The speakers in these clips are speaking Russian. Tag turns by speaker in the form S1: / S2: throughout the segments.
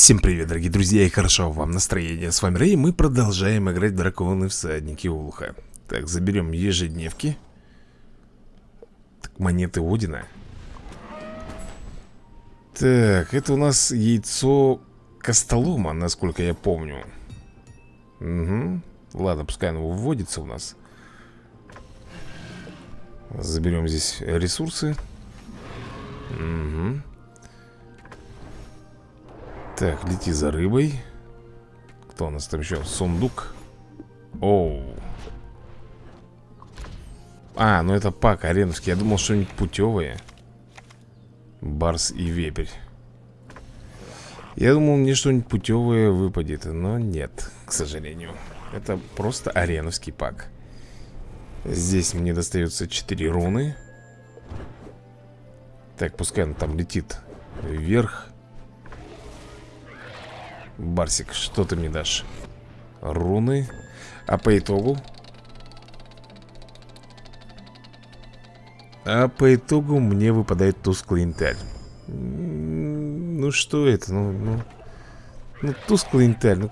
S1: Всем привет, дорогие друзья, и хорошо вам настроение. С вами Рэй, мы продолжаем играть Драконы Всадники Улуха. Так, заберем ежедневки. Так, монеты Одина. Так, это у нас яйцо Костолома, насколько я помню. Угу. Ладно, пускай оно вводится у нас. Заберем здесь ресурсы. Угу. Так, лети за рыбой. Кто у нас там еще? Сундук. Оу. А, ну это пак ареновский Я думал, что-нибудь путевое Барс и вепрь. Я думал, мне что-нибудь путевое выпадет Но нет, к сожалению. Это просто ареновский пак. Здесь мне достается 4 руны. Так, пускай он там летит вверх Барсик, что ты мне дашь? Руны. А по итогу? А по итогу мне выпадает тусклый интель. Ну что это? Ну, ну, ну тусклый интель ну...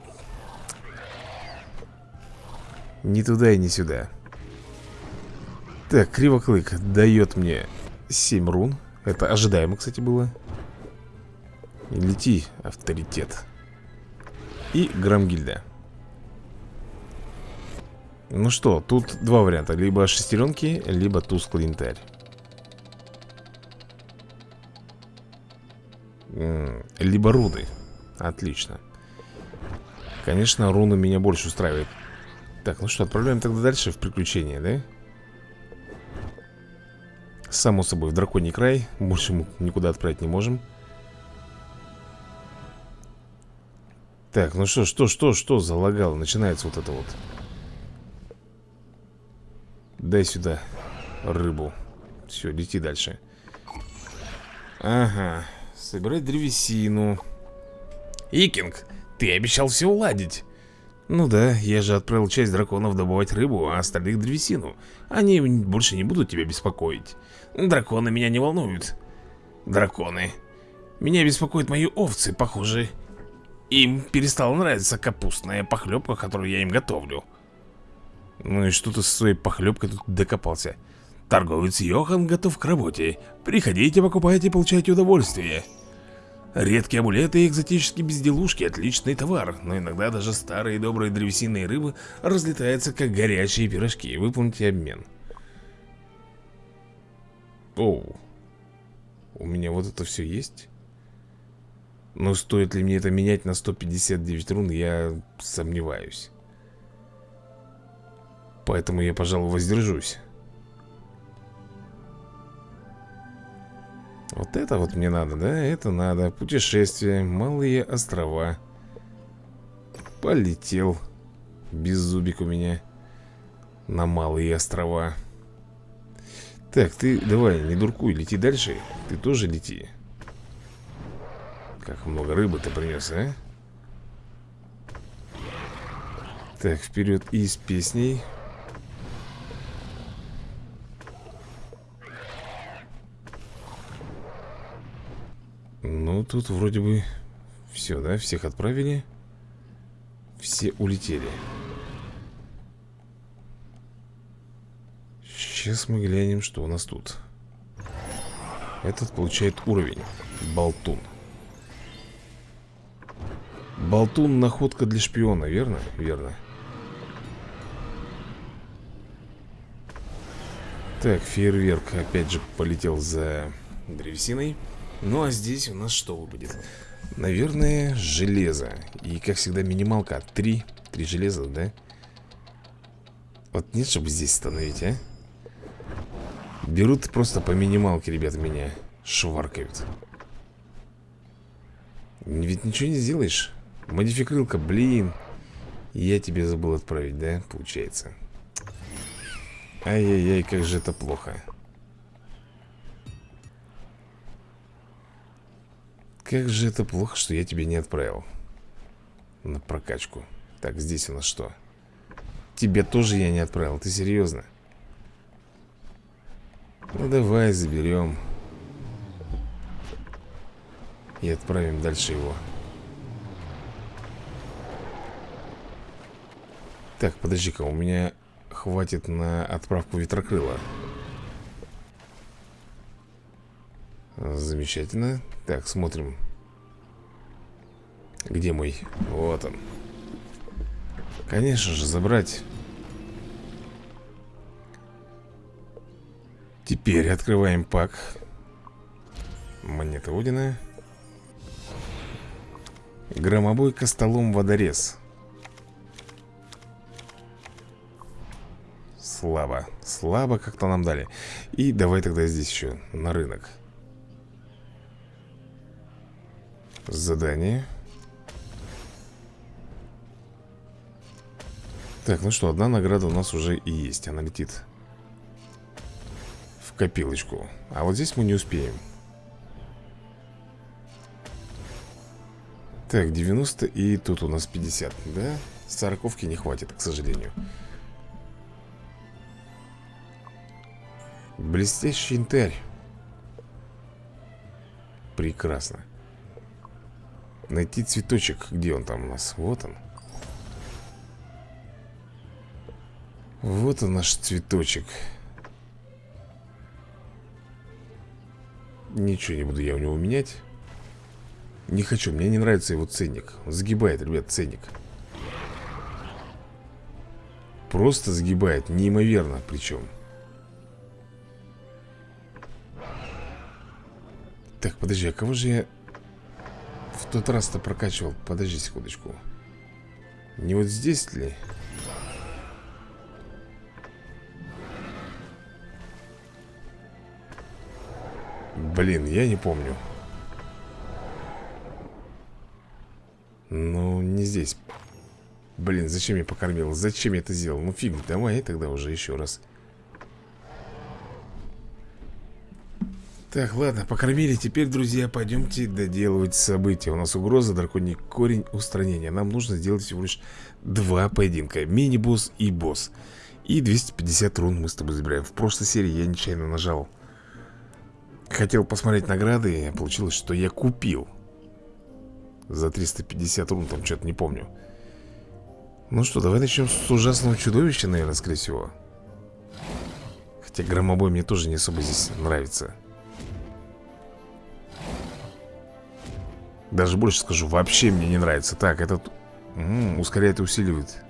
S1: Не туда и не сюда. Так, Кривоклык дает мне 7 рун. Это ожидаемо, кстати, было. Лети, авторитет и Грамгильда Ну что, тут два варианта. Либо шестеренки, либо тусклый янтарь Либо руны. Отлично. Конечно, руны меня больше устраивают. Так, ну что, отправляем тогда дальше в приключения, да? Само собой, в драконий край. Больше мы никуда отправить не можем Так, ну что, что, что, что залагало? Начинается вот это вот. Дай сюда рыбу. Все, лети дальше. Ага, собирать древесину. Икинг, ты обещал все уладить. Ну да, я же отправил часть драконов добывать рыбу, а остальных древесину. Они больше не будут тебя беспокоить. Драконы меня не волнуют. Драконы. Меня беспокоят мои овцы, похоже им перестала нравиться капустная похлебка, которую я им готовлю. Ну и что ты со своей похлебкой тут докопался? Торговец Йохан готов к работе. Приходите, покупайте, получайте удовольствие. Редкие амулеты и экзотические безделушки – отличный товар Но иногда даже старые добрые древесинные рыбы разлетаются как горячие пирожки. Выполните обмен. Оу. У меня вот это все есть? Но стоит ли мне это менять на 159 рун, я сомневаюсь. Поэтому я, пожалуй, воздержусь. Вот это вот мне надо, да? Это надо. Путешествие, малые острова. Полетел. Без зубик у меня. На малые острова. Так, ты давай, не дуркуй, лети дальше. Ты тоже лети. Как много рыбы ты принес, а? Так, вперед и с песней. Ну, тут вроде бы все, да? Всех отправили. Все улетели. Сейчас мы глянем, что у нас тут. Этот получает уровень Болтун Болтун находка для шпиона, верно? Верно Так, фейерверк опять же полетел за древесиной Ну а здесь у нас что выпадет? Наверное, железо И как всегда минималка Три, три железа, да? Вот нет, чтобы здесь остановить, а? Берут просто по минималке, ребята, меня Шваркают Ведь ничего не сделаешь Модификрылка, блин Я тебе забыл отправить, да? Получается Ай-яй-яй, как же это плохо Как же это плохо, что я тебе не отправил На прокачку Так, здесь у нас что? Тебе тоже я не отправил, ты серьезно? Ну давай заберем И отправим дальше его Так, подожди-ка, у меня хватит на отправку ветрокрыла. Замечательно. Так, смотрим. Где мой? Вот он. Конечно же, забрать. Теперь открываем пак. Монета Одина Громобой костолом водорез Слабо. Слабо как-то нам дали. И давай тогда здесь еще на рынок. Задание. Так, ну что, одна награда у нас уже и есть. Она летит в копилочку. А вот здесь мы не успеем. Так, 90 и тут у нас 50 Да, сороковки не хватит, к сожалению Блестящий янтарь Прекрасно. Найти цветочек. Где он там у нас? Вот он. Вот он наш цветочек. Ничего не буду я у него менять. Не хочу, мне не нравится его ценник. Загибает, ребят, ценник. Просто загибает, неимоверно причем Так, подожди, а кого же я в тот раз-то прокачивал? Подожди секундочку Не вот здесь ли? Блин, я не помню Ну, не здесь Блин, зачем я покормил? Зачем я это сделал? Ну, фиг, давай тогда уже еще раз Так, ладно, покормили Теперь, друзья, пойдемте доделывать события. У нас угроза, драконий корень, устранения Нам нужно сделать всего лишь два поединка. Мини-босс и босс. И 250 рун мы с тобой забираем. В прошлой серии я нечаянно нажал. Хотел посмотреть награды Получилось, что я купил За 350 рун, там что-то не помню. Ну что, давай начнем с ужасного чудовища, наверное, скорее всего. Хотя громобой мне тоже не особо здесь нравится Даже больше скажу, вообще мне не нравится. Так, этот м -м, ускоряет и усиливает.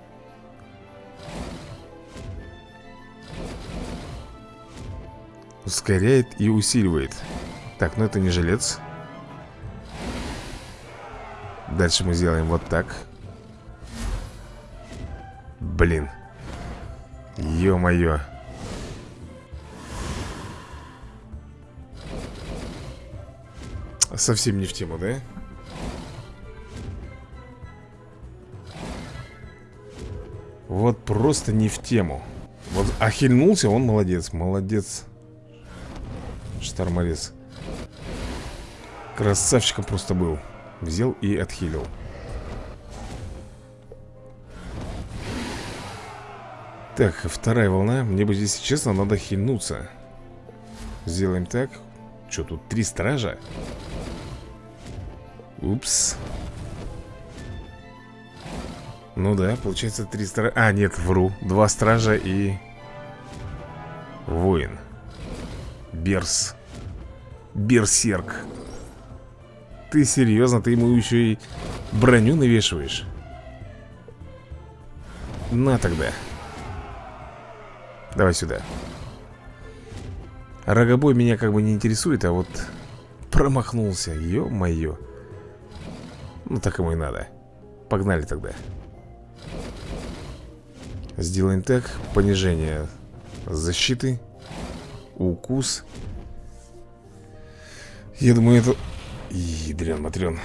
S1: Ускоряет и усиливает. Так, ну это не жилец. Дальше мы сделаем вот так. Блин. Ё-моё. Совсем не в тему, да? Вот просто не в тему. Вот охильнулся, он молодец Молодец. Штарморез Красавчиком просто был. Взял и отхилил. Так, вторая волна. Мне бы здесь, честно, надо хильнуться. Сделаем так. Что тут, три стража? Упс ну да, получается три стража А, нет, вру. Два стража и... Воин. Берс. Берсерк. Ты серьезно? Ты ему еще и броню навешиваешь? На тогда. Давай сюда. Рогобой меня как бы не интересует, а вот промахнулся, ё-моё. Ну так ему и надо. Погнали тогда Сделаем так Понижение защиты Укус. Я думаю, это... Ядрен, матрен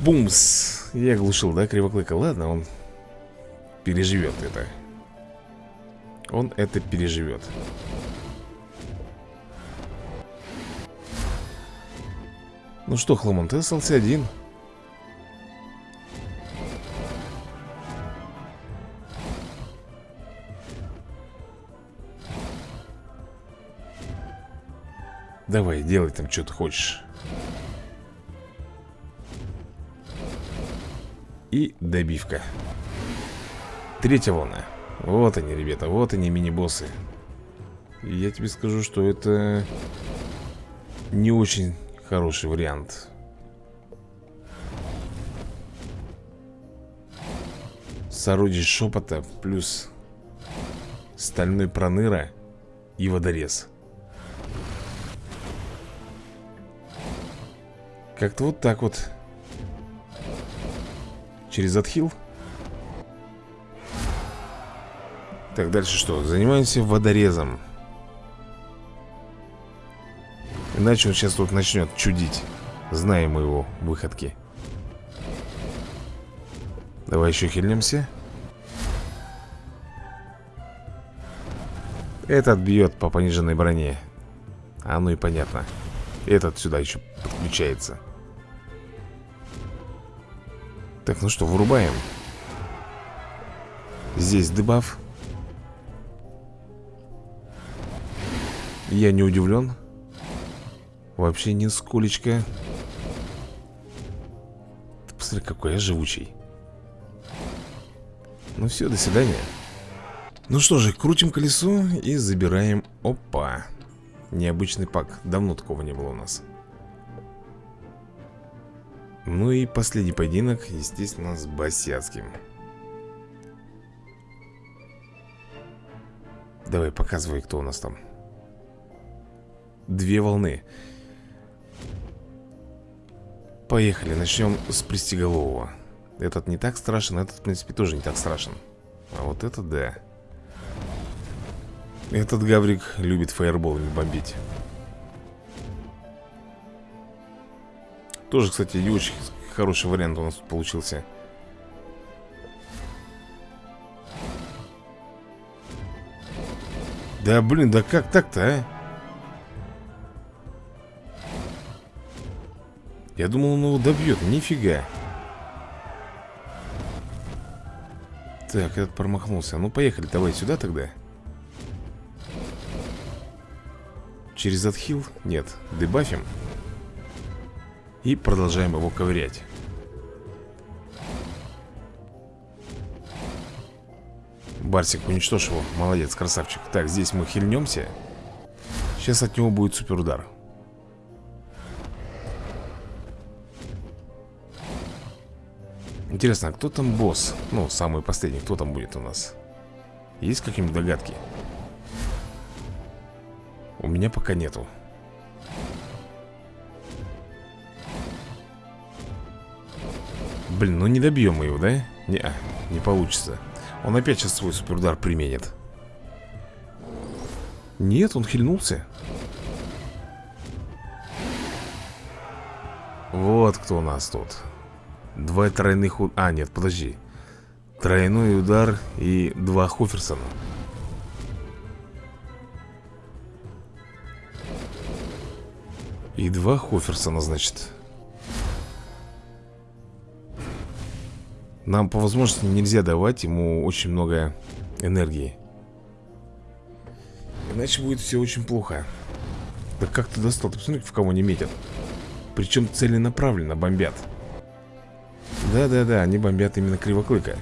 S1: Бумс! Я оглушил, да, кривоклыка? Ладно, он переживет это. Он это переживет Ну что, Хламон, ты остался один Давай, делай там, что ты хочешь. И добивка. Третья волна. Вот они, ребята, вот они мини-боссы. Я тебе скажу, что это не очень хороший вариант. Сородич шепота плюс стальной проныра и водорез Как-то вот так вот. Через отхил. Так, дальше что? Занимаемся водорезом. Иначе он сейчас тут начнет чудить. Знаем мы его выходки. Давай еще хильнемся Этот бьет по пониженной броне. А ну и понятно. Этот сюда еще подключается Так, ну что, вырубаем. Здесь дебаф. Я не удивлен. Вообще нисколечко. Ты посмотри, какой я живучий. Ну все, до свидания. Ну что же, крутим колесо и забираем. Опа. Необычный пак, давно такого не было у нас Ну и последний поединок, естественно, с Басяцким. Давай, показывай, кто у нас там. Две волны. Поехали, начнем с пристеголового. Этот не так страшен, этот, в принципе, тоже не так страшен. А вот это да. Этот гаврик любит фаерболами бомбить Тоже, кстати, не очень хороший вариант у нас получился. Да блин, да как так-то, а? Я думал, он его добьет, нифига. Так, этот промахнулся. Ну, поехали, давай сюда тогда. Через отхил? Нет, дебафим И продолжаем его ковырять. Барсик, уничтожь его. Молодец, красавчик. Так, здесь мы хильнемся. Сейчас от него будет супер удар Интересно, а кто там босс? Ну, самый последний, кто там будет у нас? Есть какие-нибудь догадки? У меня пока нету Блин, ну не добьем мы его, да? Не, -а, не получится Он опять сейчас свой суперудар применит Нет, он хильнулся Вот кто у нас тут Два тройных... А, нет, подожди. Тройной удар и два Хоферсона. И два Хоферсона, значит. Нам по возможности нельзя давать ему очень много энергии. Иначе будет все очень плохо. Да как ты достал? Ты посмотри, в кого не метят. Причем целенаправленно бомбят. Да-да-да, они бомбят именно Кривоклыка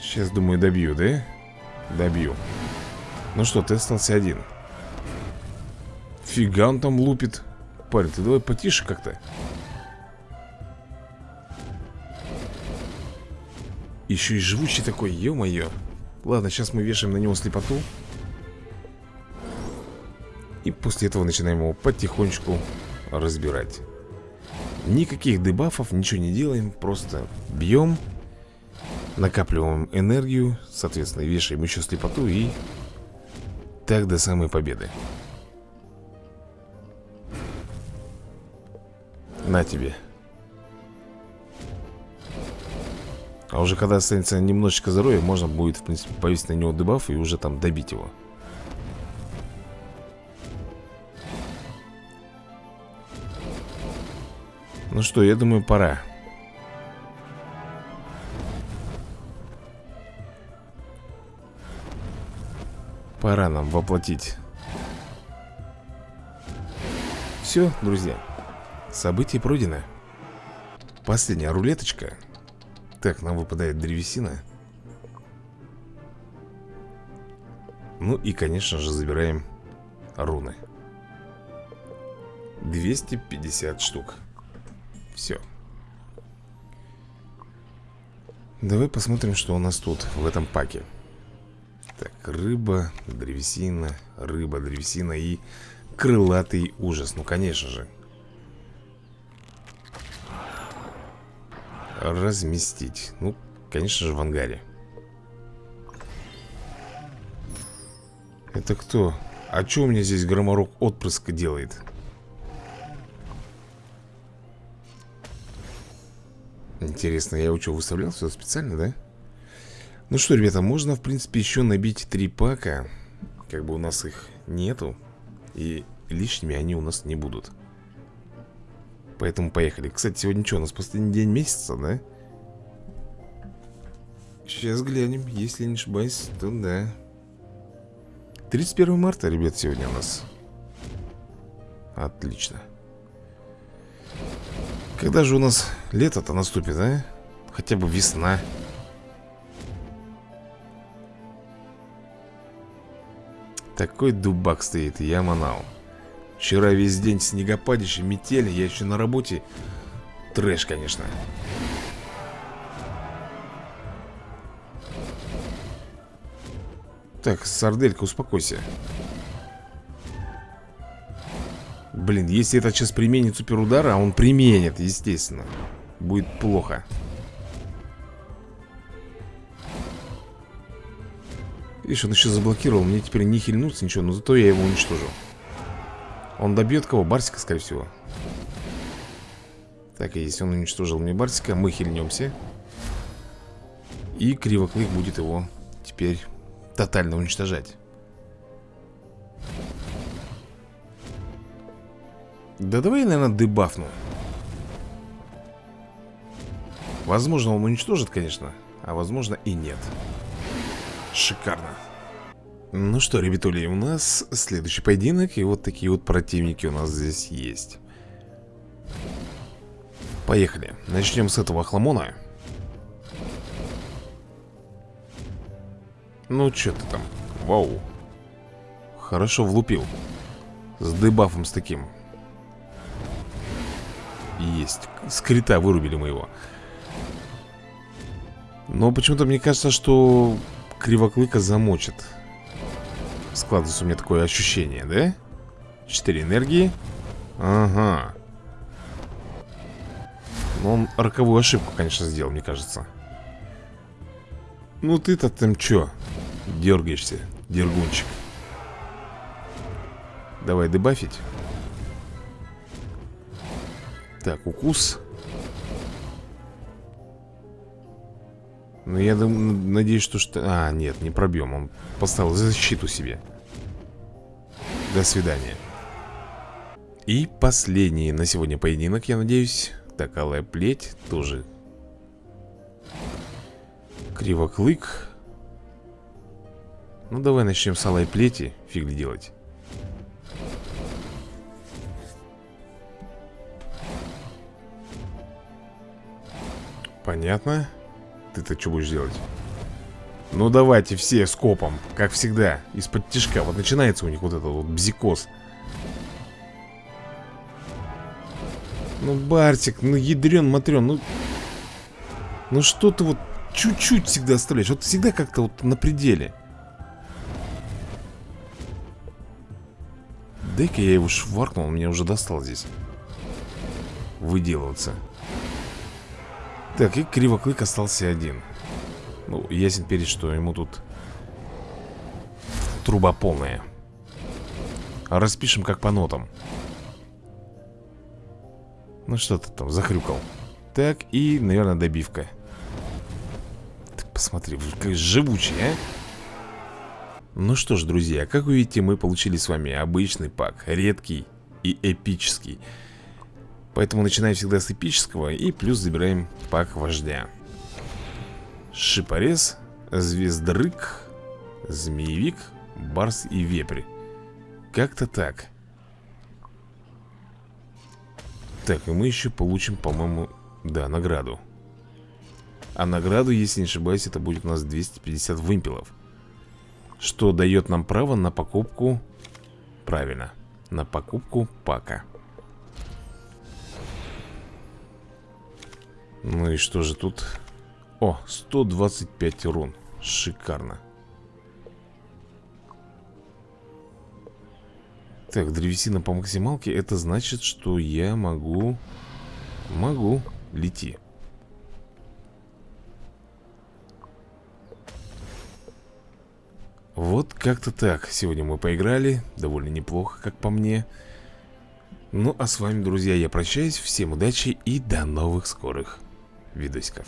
S1: Сейчас, думаю, добью, да? Добью Ну что, ты остался один Фига он там лупит. Парень, ты давай потише как-то. Еще и живучий такой, ё-моё. Ладно, сейчас мы вешаем на него слепоту. И после этого начинаем его потихонечку разбирать. Никаких дебафов, ничего не делаем Просто бьем Накапливаем энергию Соответственно, вешаем еще слепоту И так до самой победы На тебе. А уже когда останется немножечко здоровья Можно будет, в принципе, повесить на него дебаф И уже там добить его. Ну что, я думаю, пора. Пора нам воплотить. Все, друзья Событие пройдено Последняя рулеточка. Так, нам выпадает древесина. Ну и, конечно же, забираем руны. 250 штук. Все Давай посмотрим, что у нас тут в этом паке. Так, рыба, древесина, рыба, древесина и крылатый ужас. Ну, конечно же Разместить Ну, конечно же, в ангаре Это кто? А что у меня здесь громорок отпрыска делает? Интересно, я его что, выставлял все специально, да? Ну что, ребята, можно, в принципе, еще набить три пака Как бы у нас их нету И лишними они у нас не будут Поэтому поехали. Кстати, сегодня что, у нас последний день месяца, да? Сейчас глянем, если не ошибаюсь, то да. 31 марта, ребят, сегодня у нас. Отлично. Когда же у нас лето-то наступит, а? Хотя бы весна. Такой дубак стоит, я манал Вчера весь день снегопадище, метель Я еще на работе. Трэш, конечно. Так, сарделька, успокойся. Блин, если этот сейчас применит суперудар А он применит, естественно Будет плохо. Видишь, он еще заблокировал Мне теперь не хильнуться ничего Но зато я его уничтожу Он добьет кого? Барсика, скорее всего. Так, и если он уничтожил мне Барсика Мы хильнемся. И Кривоклык будет его Теперь тотально уничтожать. Да давай я, наверное, дебафну. Возможно, он уничтожит, конечно А возможно и нет. Шикарно Ну что, ребятули, у нас следующий поединок И вот такие вот противники у нас здесь есть Поехали Начнем с этого хламона Ну, что ты там? Вау. Хорошо влупил. С дебафом с таким. Есть. Скрита вырубили мы его. Но почему-то мне кажется, что Кривоклыка замочит. Складывается у меня такое ощущение, да? Четыре энергии. Ага. Но он роковую ошибку, конечно, сделал, мне кажется. Ну ты-то там чё? Дергаешься, дергунчик Давай дебафить Так, укус Ну я надеюсь, что... что... А, нет, не пробьем Он поставил защиту себе. До свидания. И последний на сегодня поединок, я надеюсь. Так, алая плеть тоже. Кривоклык ну давай начнем с алой плети Фиг делать. Понятно Ты-то что будешь делать? Ну давайте все скопом Как всегда Из-под тяжка Вот начинается у них вот этот вот бзикоз Ну Бартик Ну ядрен матрен Ну Ну что ты вот Чуть-чуть всегда оставляешь? Вот всегда как-то вот на пределе. Дай-ка я его шваркнул, он меня уже достал здесь Выделываться Так, и Кривоклык остался один. Ну, ясен перед, что ему тут Труба полная. Распишем как по нотам. Ну что ты там захрюкал? Так, и, наверное, добивка. Ты посмотри, как живучий, а? Ну что ж, друзья, как вы видите, мы получили с вами обычный пак, редкий и эпический. Поэтому начинаем всегда с эпического и плюс забираем пак вождя. Шипорез, звездрык, змеевик, барс и вепрь. Как-то так. Так, и мы еще получим, по-моему, да, награду А награду, если не ошибаюсь, это будет у нас 250 вымпелов Что дает нам право на покупку Правильно, на покупку пака Ну и что же тут? О, 125 урон Шикарно. Так, древесина по максималке Это значит, что я могу Могу Лети. Вот как-то так. Сегодня мы поиграли. Довольно неплохо, как по мне. Ну, а с вами, друзья, я прощаюсь. Всем удачи и до новых скорых видосиков